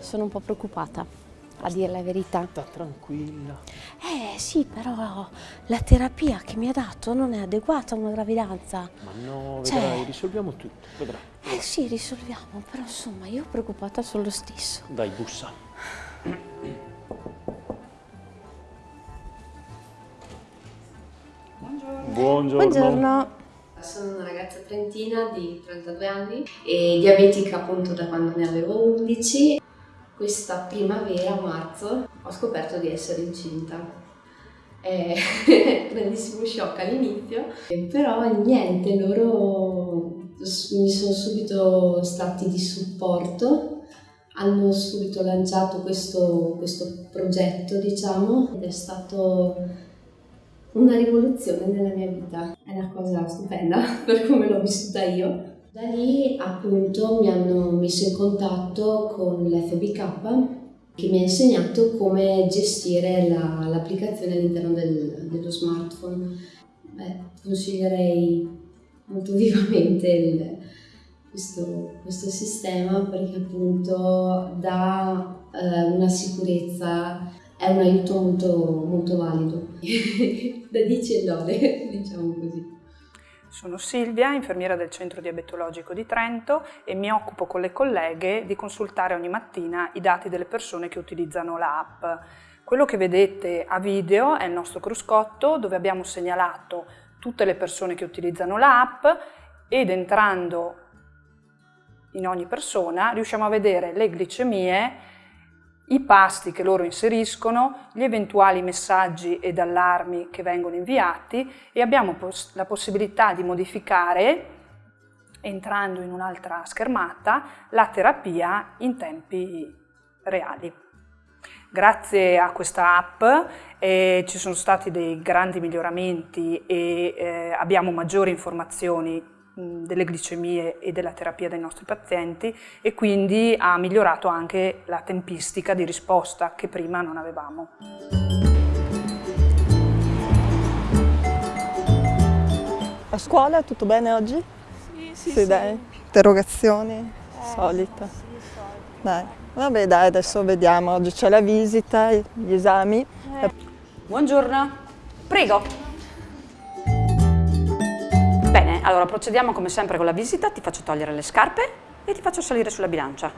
sono un po' preoccupata, a dire la verità. Sta tranquilla. Eh sì, però la terapia che mi ha dato non è adeguata a una gravidanza. Ma no, Cioè- vedrai, risolviamo tutto, vedrai. Eh sì, risolviamo, però insomma io preoccupata sono lo stesso. Dai, bussa. Buongiorno. Buongiorno. Sono una ragazza trentina di 32 anni e diabetica appunto da quando ne avevo 11. Questa primavera, marzo, ho scoperto di essere incinta. È grandissimo shock all'inizio, però niente, loro mi sono subito stati di supporto, hanno subito lanciato questo, questo progetto, diciamo, ed è stato una rivoluzione nella mia vita. È una cosa stupenda per come l'ho vissuta io. Da lì appunto mi hanno messo in contatto con l'FBK che mi ha insegnato come gestire la- l'applicazione all'interno del- dello smartphone. Beh, consiglierei molto vivamente il- questo, questo sistema perché appunto dà eh, una sicurezza è un aiuto molto, molto valido. da 10 e lode, diciamo così. Sono Silvia, infermiera del Centro Diabetologico di Trento e mi occupo con le colleghe di consultare ogni mattina i dati delle persone che utilizzano l'app. Quello che vedete a video è il nostro cruscotto dove abbiamo segnalato tutte le persone che utilizzano l'app ed entrando in ogni persona riusciamo a vedere le glicemie, i pasti che loro inseriscono, gli eventuali messaggi ed allarmi che vengono inviati e abbiamo pos- la possibilità di modificare, entrando in un'altra schermata, la terapia in tempi reali. Grazie a questa app eh, ci sono stati dei grandi miglioramenti e eh, abbiamo maggiori informazioni delle glicemie e della terapia dei nostri pazienti e quindi ha migliorato anche la tempistica di risposta che prima non avevamo. A scuola tutto bene oggi? Sì, sì, dai. Interrogazioni? Solita. Dai. Vabbè dai, adesso vediamo. Oggi c'è la visita, gli esami. Buongiorno, prego. Bene, allora procediamo come sempre con la visita, ti faccio togliere le scarpe e ti faccio salire sulla bilancia.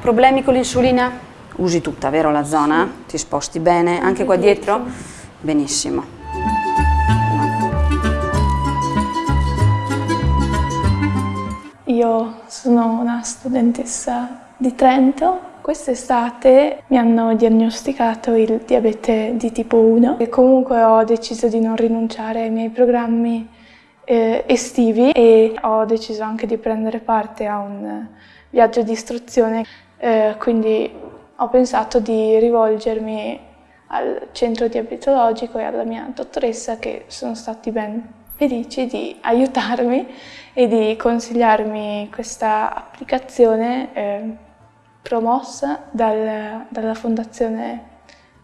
Problemi con l'insulina? Usi tutta, vero la zona? Ti sposti bene, anche qua dietro? Benissimo. Io sono una studentessa di Trento. Quest'estate mi hanno diagnosticato il diabete di tipo 1 e comunque ho deciso di non rinunciare ai miei programmi eh, estivi e ho deciso anche di prendere parte a un viaggio di istruzione, eh, quindi ho pensato di rivolgermi al centro diabetologico e alla mia dottoressa che sono stati ben felici di aiutarmi e di consigliarmi questa applicazione eh, promossa dal- dalla fondazione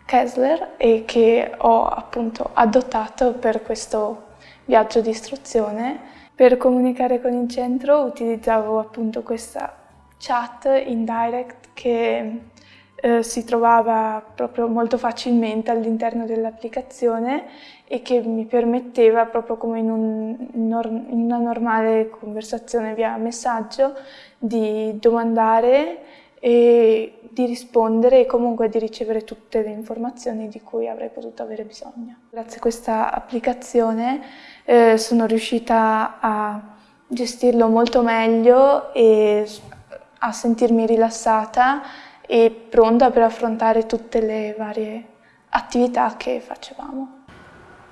Kessler e che ho appunto adottato per questo viaggio di istruzione. Per comunicare con il centro utilizzavo appunto questa chat in direct che eh, si trovava proprio molto facilmente all'interno dell'applicazione e che mi permetteva, proprio come in, un- in una normale conversazione via messaggio, di domandare e di rispondere e comunque di ricevere tutte le informazioni di cui avrei potuto avere bisogno. Grazie a questa applicazione eh, sono riuscita a gestirlo molto meglio e a sentirmi rilassata e pronta per affrontare tutte le varie attività che facevamo.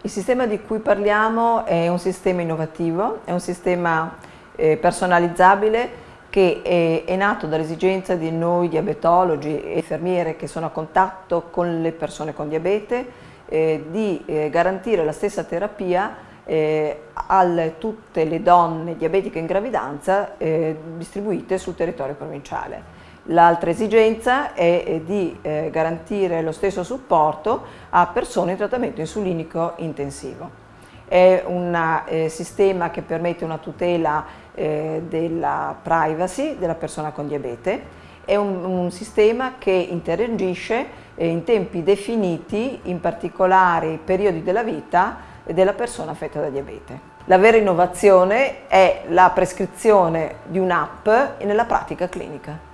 Il sistema di cui parliamo è un sistema innovativo, è un sistema eh, personalizzabile che è, è nato dall'esigenza di noi diabetologi e infermiere che sono a contatto con le persone con diabete eh, di eh, garantire la stessa terapia eh, a tutte le donne diabetiche in gravidanza eh, distribuite sul territorio provinciale. L'altra esigenza è eh, di eh, garantire lo stesso supporto a persone in trattamento insulinico intensivo. È un eh, sistema che permette una tutela eh, della privacy della persona con diabete è un, un sistema che interagisce eh, in tempi definiti in particolari periodi della vita della persona affetta da diabete. La vera innovazione è la prescrizione di un'app nella pratica clinica.